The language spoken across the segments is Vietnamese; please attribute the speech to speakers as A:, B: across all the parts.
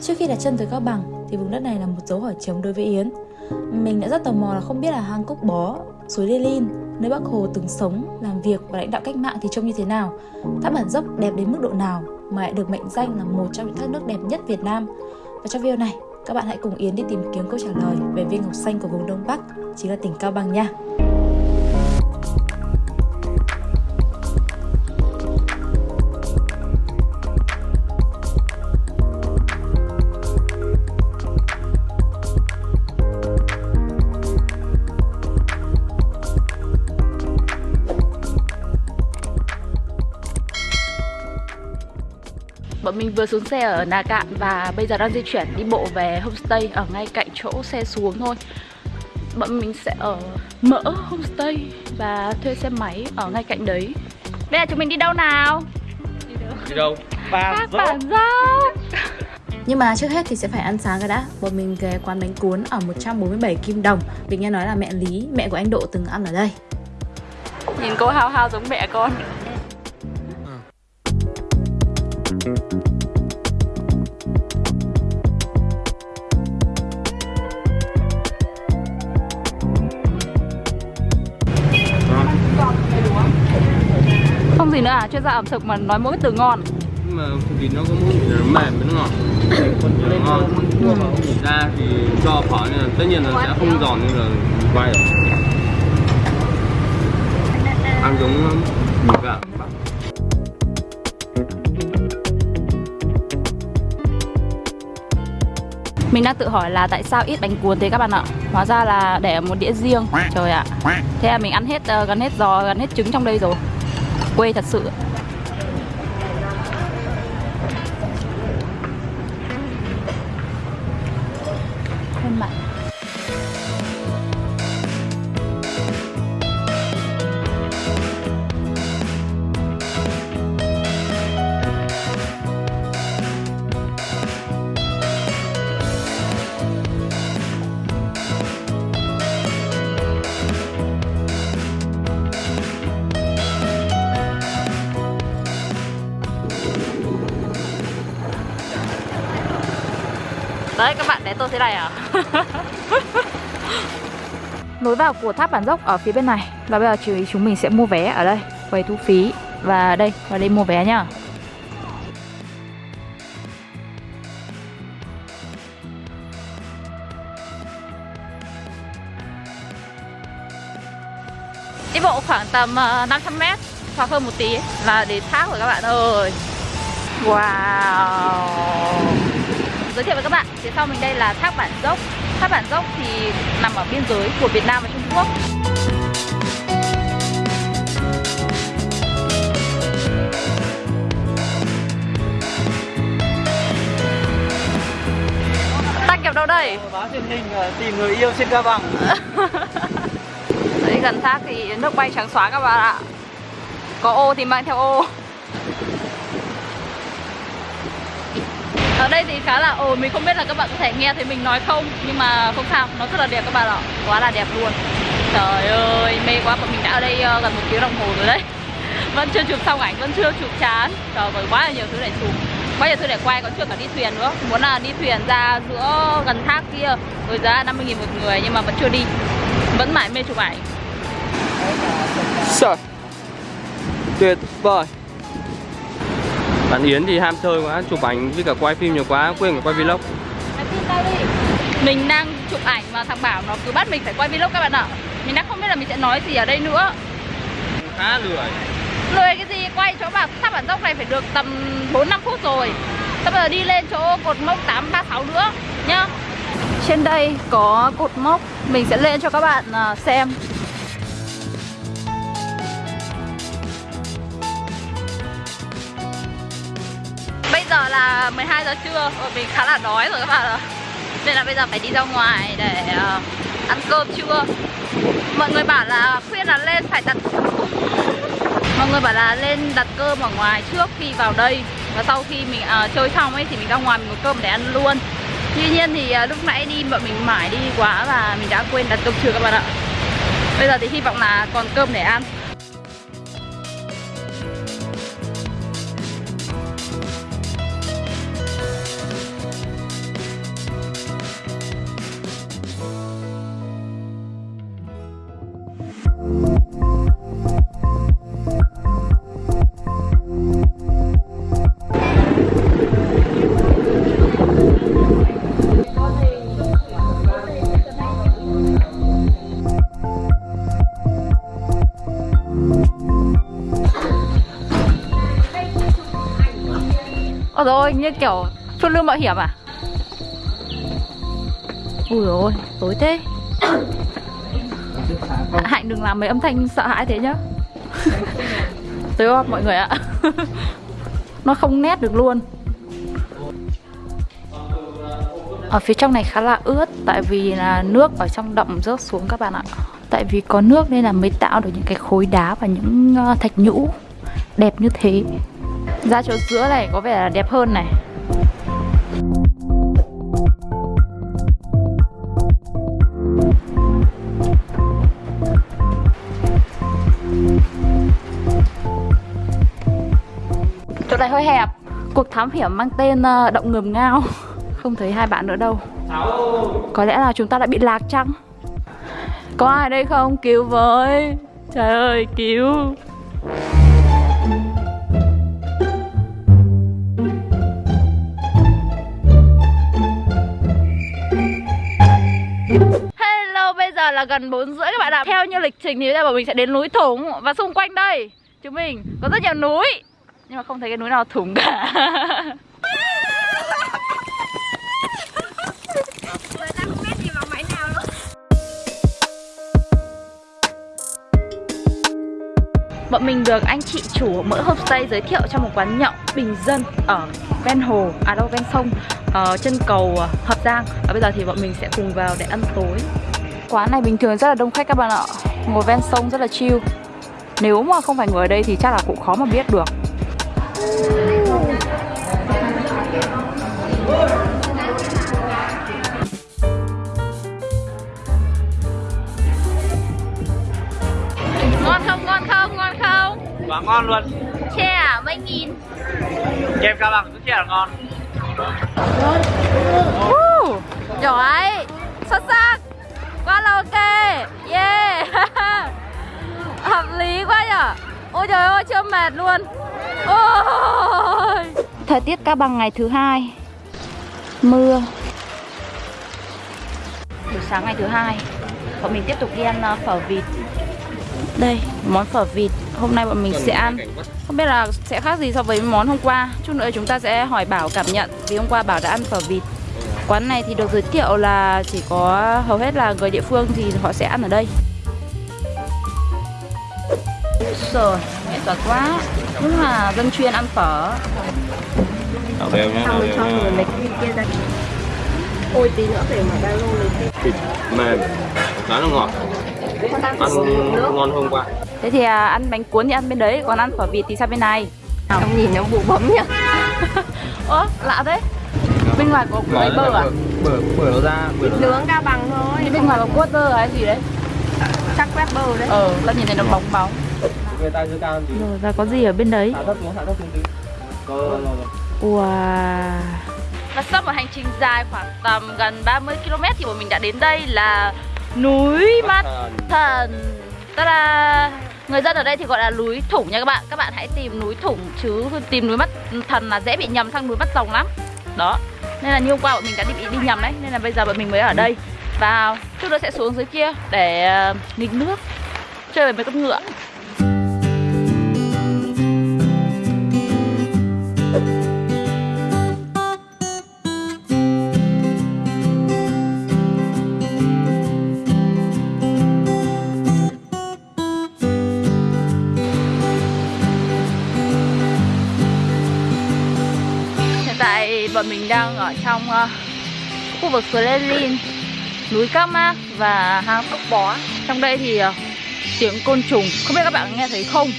A: Trước khi đặt chân tới Cao Bằng thì vùng đất này là một dấu hỏi chấm đối với Yến. Mình đã rất tò mò là không biết là hang Cốc Bó, suối Lê Linh, nơi Bác Hồ từng sống, làm việc và lãnh đạo cách mạng thì trông như thế nào, thác bản dốc đẹp đến mức độ nào mà lại được mệnh danh là một trong những thác nước đẹp nhất Việt Nam. Và trong video này, các bạn hãy cùng Yến đi tìm kiếm câu trả lời về viên ngọc xanh của vùng Đông Bắc, chính là tỉnh Cao Bằng nha.
B: Mình vừa xuống xe ở Nà Cạn và bây giờ đang di chuyển đi bộ về homestay ở ngay cạnh chỗ xe xuống thôi. Bọn mình sẽ ở mỡ homestay và thuê xe máy ở ngay cạnh đấy. Bây giờ chúng mình đi đâu nào?
C: Đi đâu? Đi đâu?
B: Các bản dốc.
A: Nhưng mà trước hết thì sẽ phải ăn sáng cái đã. Bọn mình ghé quán bánh cuốn ở 147 Kim Đồng. Vì nghe nói là mẹ Lý, mẹ của anh Độ từng ăn ở đây.
B: Nhìn cô hao hao giống mẹ con gì nữa à, chuyên gia ẩm thực mà nói mỗi từ ngon.
C: Mà vì nó có mỗi vị nó mềm với nó ngọt. Nó ngon. Thịt ra thì cho phở nên là tất nhiên là sẽ không giòn như là quay rồi. Ăn giống mì gạo
B: Mình đang tự hỏi là tại sao ít bánh cuốn thế các bạn ạ? Hóa ra là để một đĩa riêng. Trời ạ. Thế là mình ăn hết uh, gần hết giò, gần hết trứng trong đây rồi Quê thật sự Đấy các bạn để tôi thế này à? Lối vào của tháp bản dốc ở phía bên này. Và bây giờ chú ý chúng mình sẽ mua vé ở đây Quầy thu phí. Và đây, vào đây mua vé nhá. Đi bộ khoảng tầm uh, 500 mét Hoặc hơn một tí. Là đến thác rồi các bạn ơi. Wow Giới thiệu với các bạn, phía sau mình đây là thác Bản Dốc. Thác Bản Dốc thì nằm ở biên giới của Việt Nam và Trung Quốc. Ta kẹp đâu đây?
D: Báo truyền hình tìm người yêu trên Cao Bằng.
B: Đấy gần thác thì nước bay trắng xóa các bạn ạ. Có ô thì mang theo ô ở đây thì khá là ồn, mình không biết là các bạn có thể nghe thấy mình nói không Nhưng mà không sao, nó rất là đẹp các bạn ạ. Quá là đẹp luôn. Trời ơi, mê quá, bọn mình đã ở đây ờ, gần một tiếng đồng hồ rồi đấy. Vẫn chưa chụp xong ảnh, vẫn chưa chụp chán. Trời ơi, quá là nhiều thứ để chụp. Quá nhiều thứ để quay, còn chưa cả đi thuyền nữa. Muốn là đi thuyền ra giữa gần thác kia Rồi giá 50 nghìn một người, nhưng mà vẫn chưa đi. Vẫn mãi mê chụp ảnh.
C: Trời Tuyệt vời. Bạn Yến thì ham chơi quá, chụp ảnh với cả quay phim nhiều quá, quên cả quay vlog.
B: Mình đang chụp ảnh mà thằng Bảo nó cứ bắt mình phải quay vlog các bạn ạ. Mình đang không biết là mình sẽ nói gì ở đây nữa.
C: Khá lười.
B: Lười cái gì, quay chỗ bảo tháp bản dốc này phải được tầm 4-5 phút rồi. Bây giờ đi lên chỗ cột mốc 836 nữa nhá. Trên đây có cột mốc Mình sẽ lên cho các bạn à, xem giờ là 12 giờ trưa. Và mình khá là đói rồi các bạn ạ. Nên là bây giờ phải đi ra ngoài để uh, ăn cơm trưa. Mọi người bảo là khuyên là lên phải đặt Mọi người bảo là lên đặt cơm ở ngoài trước khi vào đây. Và sau khi mình uh, chơi xong ấy thì mình ra ngoài mình có cơm để ăn luôn. Tuy nhiên thì uh, lúc nãy đi bọn mình mải đi quá và mình đã quên đặt cơm trưa các bạn ạ. Bây giờ thì hy vọng là còn cơm để ăn. Ôi rồi, như kiểu phiêu lương mạo hiểm à? Ui ôi, tối thế. Hạnh đừng làm mấy âm thanh sợ hãi thế nhá. Tối không mọi người ạ. Nó không nét được luôn. Ở phía trong này khá là ướt, Tại vì là nước ở trong động rớt xuống các bạn ạ. Tại vì có nước nên là mới tạo được những cái khối đá và những ờ, thạch nhũ Đẹp như thế. Ra chỗ giữa này có vẻ là đẹp hơn này. Chỗ này hơi hẹp. Cuộc thám hiểm mang tên ờ, Động Ngầm Ngao. Không thấy hai bạn nữa đâu. Có lẽ là chúng ta đã bị lạc chăng? Có ai đây không? Cứu với. Trời ơi, cứu. Gần 4 rưỡi các bạn ạ. Theo như lịch trình thì bây giờ bọn mình sẽ đến núi Thủng Và xung quanh đây. Chúng mình có rất nhiều núi. Nhưng mà không thấy cái núi nào thủng cả. Bọn mình được anh chị chủ mỡ homestay giới thiệu cho một quán nhậu bình dân ở ven hồ, à đâu ven sông, ở chân cầu ờ, Hợp Giang. Và bây giờ thì bọn mình sẽ cùng vào để ăn tối. Quán này bình thường rất là đông khách các bạn ạ. Ngồi ven sông rất là chill. Nếu mà không phải ngồi ở đây thì chắc là cũng khó mà biết được. Ngon không, ngon không, ngon không?
D: Quá ngon luôn.
B: Chè à, mấy nghìn?
D: Kem cao bằng rất là ngon.
B: Uh, Giỏi. Xuất sắc ok Yeah. Hợp lý quá nhở. Ôi trời ơi chưa mệt luôn. Ôi. Thời tiết Cao Bằng ngày thứ hai. Mưa. Buổi sáng ngày thứ hai Bọn mình tiếp tục đi ăn uh, phở vịt. Đây, món phở vịt. Hôm nay bọn mình sẽ ăn. Không biết là sẽ khác gì so với món hôm qua. Chút nữa chúng ta sẽ hỏi Bảo cảm nhận. Vì hôm qua Bảo đã ăn phở vịt Quán này thì được giới thiệu là chỉ có hầu hết là người địa phương thì họ sẽ ăn ở đây. Rồi, nghệ thuật quá. Đúng là dân chuyên ăn phở.
C: Đảo đều nhá, đảo đều nha.
E: Ôi tí nữa phải mà ba lô lấy
C: Thịt mềm, khá là ngọt. Ăn ngon hôm qua.
B: Thế thì à, ăn bánh cuốn thì ăn bên đấy Còn ăn phở vịt thì sang bên này.
E: Không nhìn nó bụ bấm nhá
B: Ơ, lạ thế Bên ngoài có lấy bơ à?
C: Bở, bở nó ra, bở nó ra.
E: Nướng cao bằng thôi.
B: Bên ngoài có quarter hay gì đấy?
E: Chắc quét bơ đấy.
B: Ờ, ta nhìn thấy nó bóng bóng.
C: Người ta chưa cao thì
B: Rồi, và có gì ở bên đấy?
C: Hạ thấp xuống, hạ thấp xuống tí. Có, rồi, rồi
B: Wow. Và sau một hành trình dài khoảng tầm gần 30 km thì bọn mình đã đến đây là núi Mắt Thần. Ta-da! Người dân ở đây thì gọi là núi Thủng nha các bạn. Các bạn hãy tìm núi Thủng chứ tìm núi Mắt Thần là dễ bị nhầm sang núi Mắt Rồng lắm. Đó nên là như hôm qua bọn mình đã bị đi nhầm đấy, Nên là bây giờ bọn mình mới ở đây. Và chút nữa sẽ xuống dưới kia để ờ, nghịch nước, Chơi với mấy con ngựa. Và bọn mình đang ở trong uh, khu vực suối núi Các Mác và hang Cốc Bó. Trong đây thì uh, tiếng côn trùng, không biết các bạn nghe thấy không?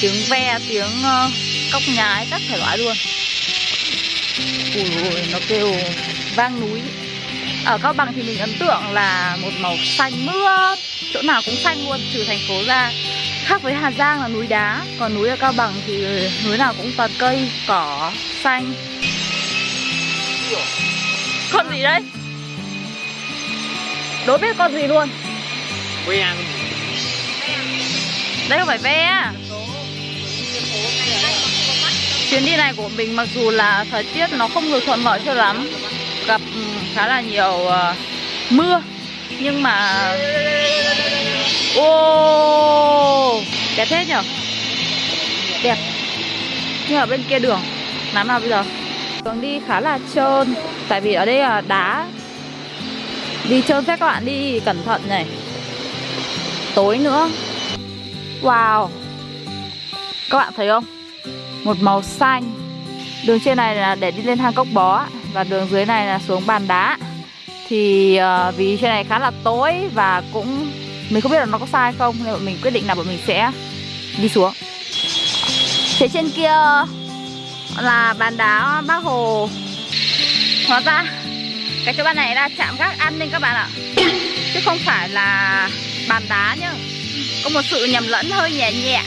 B: Tiếng ve, tiếng uh, cóc nhái, các thể loại luôn. Ui ui, nó kêu vang núi. Ở Cao Bằng thì mình ấn tượng là một màu xanh mướt, chỗ nào cũng xanh luôn, trừ thành phố ra. Khác với Hà Giang là núi đá, còn núi ở Cao Bằng thì núi nào cũng toàn cây, cỏ, xanh. Con gì đấy? Đố biết con gì luôn?
D: Ăn.
B: Đây không phải ve Chuyến đi này của mình mặc dù là thời tiết nó không được thuận lợi cho lắm Gặp ừ, khá là nhiều ờ, mưa Nhưng mà Ô Đẹp thế nhở? Đẹp. Nhưng ở bên kia đường Làm nào bây giờ Đường đi khá là trơn Tại vì ở đây là đá. Đi trơn phép các bạn đi cẩn thận này. Tối nữa. Wow. Các bạn thấy không? Một màu xanh. Đường trên này là để đi lên hang cốc bó Và đường dưới này là xuống bàn đá. Thì uh, vì trên này khá là tối Và cũng Mình không biết là nó có sai không Nên bọn mình quyết định là bọn mình sẽ đi xuống. Phía trên kia là bàn đá bác Hồ. Hóa ra, cái chỗ bàn này là chạm gác an ninh các bạn ạ. Chứ không phải là bàn đá nhá. Có một sự nhầm lẫn hơi nhẹ nhẹ.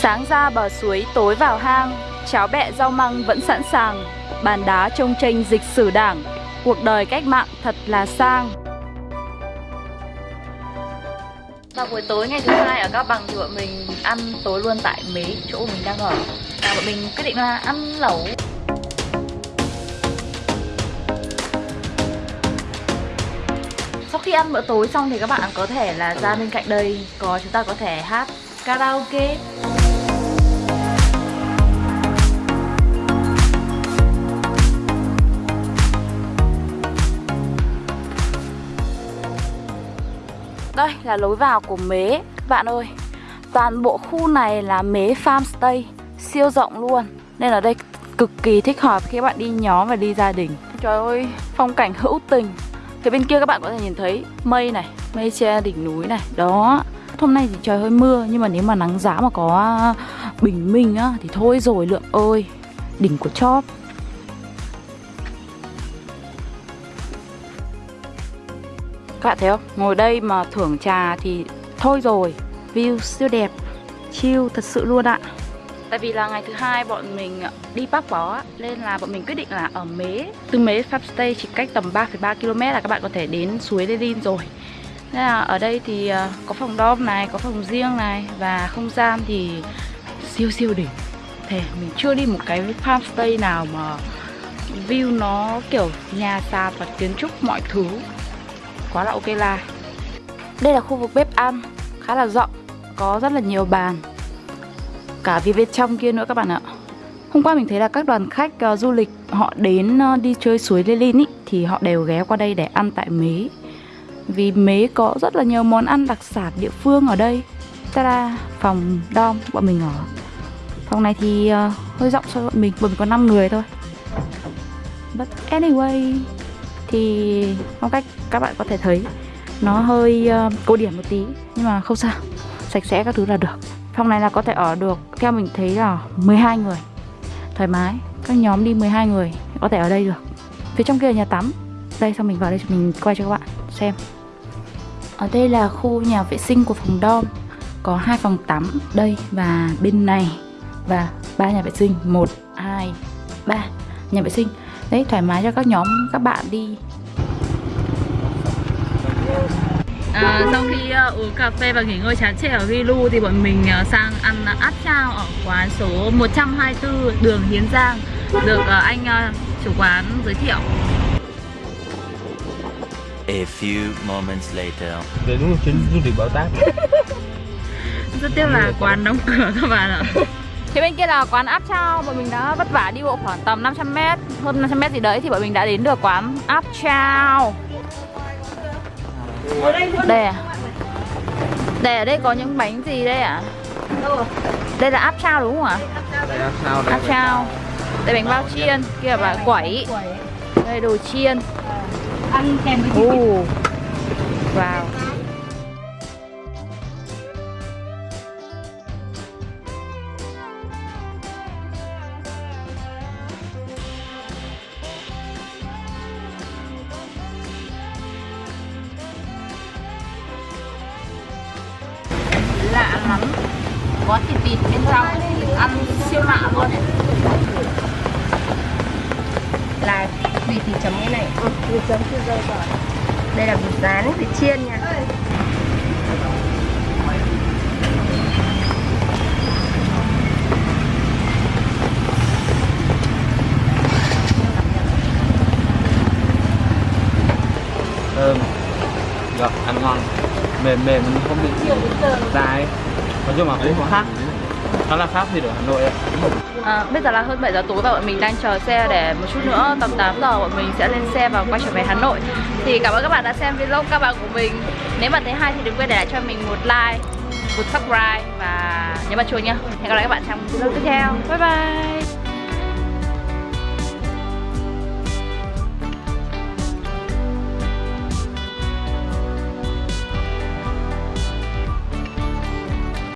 B: Sáng ra bờ suối tối vào hang, Cháo bẹ rau măng vẫn sẵn sàng. Bàn đá trông tranh dịch sử đảng. Cuộc đời cách mạng thật là sang. Vào buổi tối ngày thứ hai ở Cao Bằng thì bọn mình ăn tối luôn tại mấy chỗ mình đang ở. Và bọn mình quyết định là ăn lẩu. Sau khi ăn bữa tối xong thì các bạn có thể là ra bên cạnh đây, Có, chúng ta có thể hát karaoke. Đây là lối vào của Mế. Các bạn ơi Toàn bộ khu này là Mế Farmstay Siêu rộng luôn. Nên ở đây cực kỳ thích hợp khi các bạn đi nhóm và đi gia đình. Trời ơi, phong cảnh hữu tình. Phía bên kia các bạn có thể nhìn thấy mây này Mây che đỉnh núi này Đó. Hôm nay thì trời hơi mưa Nhưng mà nếu mà nắng giá mà có bình minh á Thì thôi rồi lượng ơi. Đỉnh của chóp. Các bạn thấy không? Ngồi đây mà thưởng trà thì thôi rồi. View siêu đẹp. Chill thật sự luôn ạ. Tại vì là ngày thứ hai bọn mình ờ, đi Bắc Bó Nên là bọn mình quyết định là ở Mế. Từ Mế Farmstay chỉ cách tầm 3,3 km là các bạn có thể đến suối Lê Linh rồi. Nên là ở đây thì ờ, có phòng dom này, có phòng riêng này Và không gian thì siêu siêu đỉnh. Thế mình chưa đi một cái farmstay nào mà view nó kiểu nhà sàn và kiến trúc mọi thứ. Quá là ok là. Đây là khu vực bếp ăn khá là rộng Có rất là nhiều bàn. Cả phía bên trong kia nữa các bạn ạ. Hôm qua mình thấy là các đoàn khách uh, du lịch họ đến uh, đi chơi suối Lê Linh ý, thì họ đều ghé qua đây để ăn tại Mế. Vì Mế có rất là nhiều món ăn đặc sản địa phương ở đây. Ta-da, phòng dom bọn mình ở. Phòng này thì uh, hơi rộng so với bọn mình, bọn mình có 5 người thôi. But anyway Thì phong cách các bạn có thể thấy Nó hơi uh, cổ điển một tí Nhưng mà không sao Sạch sẽ các thứ là được. Phòng này là có thể ở được Theo mình thấy là 12 người Thoải mái. Các nhóm đi 12 người Có thể ở đây được. Phía trong kia là nhà tắm. Đây xong mình vào đây mình quay cho các bạn xem. Ở đây là khu nhà vệ sinh của phòng dom Có hai phòng tắm đây và bên này. Và ba nhà vệ sinh. 1, 2, 3 Nhà vệ sinh. Đấy thoải mái cho các nhóm các bạn đi À, sau khi uh, uống cà phê và nghỉ ngơi chán chê ở Gilu thì bọn mình uh, sang ăn áp chao ở quán số 124 đường Hiến Giang được uh, anh uh, chủ quán giới thiệu.
F: A few moments later.
C: Để đúng là chuyến du lịch bảo táp
B: Rất tiếc là quán đóng cửa các bạn ạ. Phía bên kia là quán áp chao Bọn mình đã vất vả đi bộ khoảng tầm 500m Hơn 500m gì đấy thì bọn mình đã đến được quán áp chao Đây à? Đây ở đây có những bánh gì đây ạ? À? Đây là áp chao đúng không ạ?
C: Đây là sao đây.
B: Áp chao. Đây bánh bao chiên Kia là quẩy. Đây đồ chiên.
E: Ăn kèm với
B: Ồ. Wow có thịt vịt bên trong ăn siêu lạ luôn.
E: Là vịt thì chấm cái này. Ừ, vịt chấm chưa rơi rồi đây là vịt rán vịt chiên nha.
C: Thơm. Được, ăn ngon. Mềm mềm, không bị dai Nói chung là cũng có khác.
D: Nó là khác gì ở Hà Nội ạ?
B: À, bây giờ là hơn 7 giờ tối và bọn mình đang chờ xe để một chút nữa tầm 8 giờ bọn mình sẽ lên xe và quay trở về Hà Nội. Thì cảm ơn các bạn đã xem vlog các bạn của mình. Nếu mà thấy hay thì đừng quên để lại cho mình một like, một subscribe và nhấn vào chuông nhá. Hẹn gặp lại các bạn trong vlog tiếp theo. Bye bye!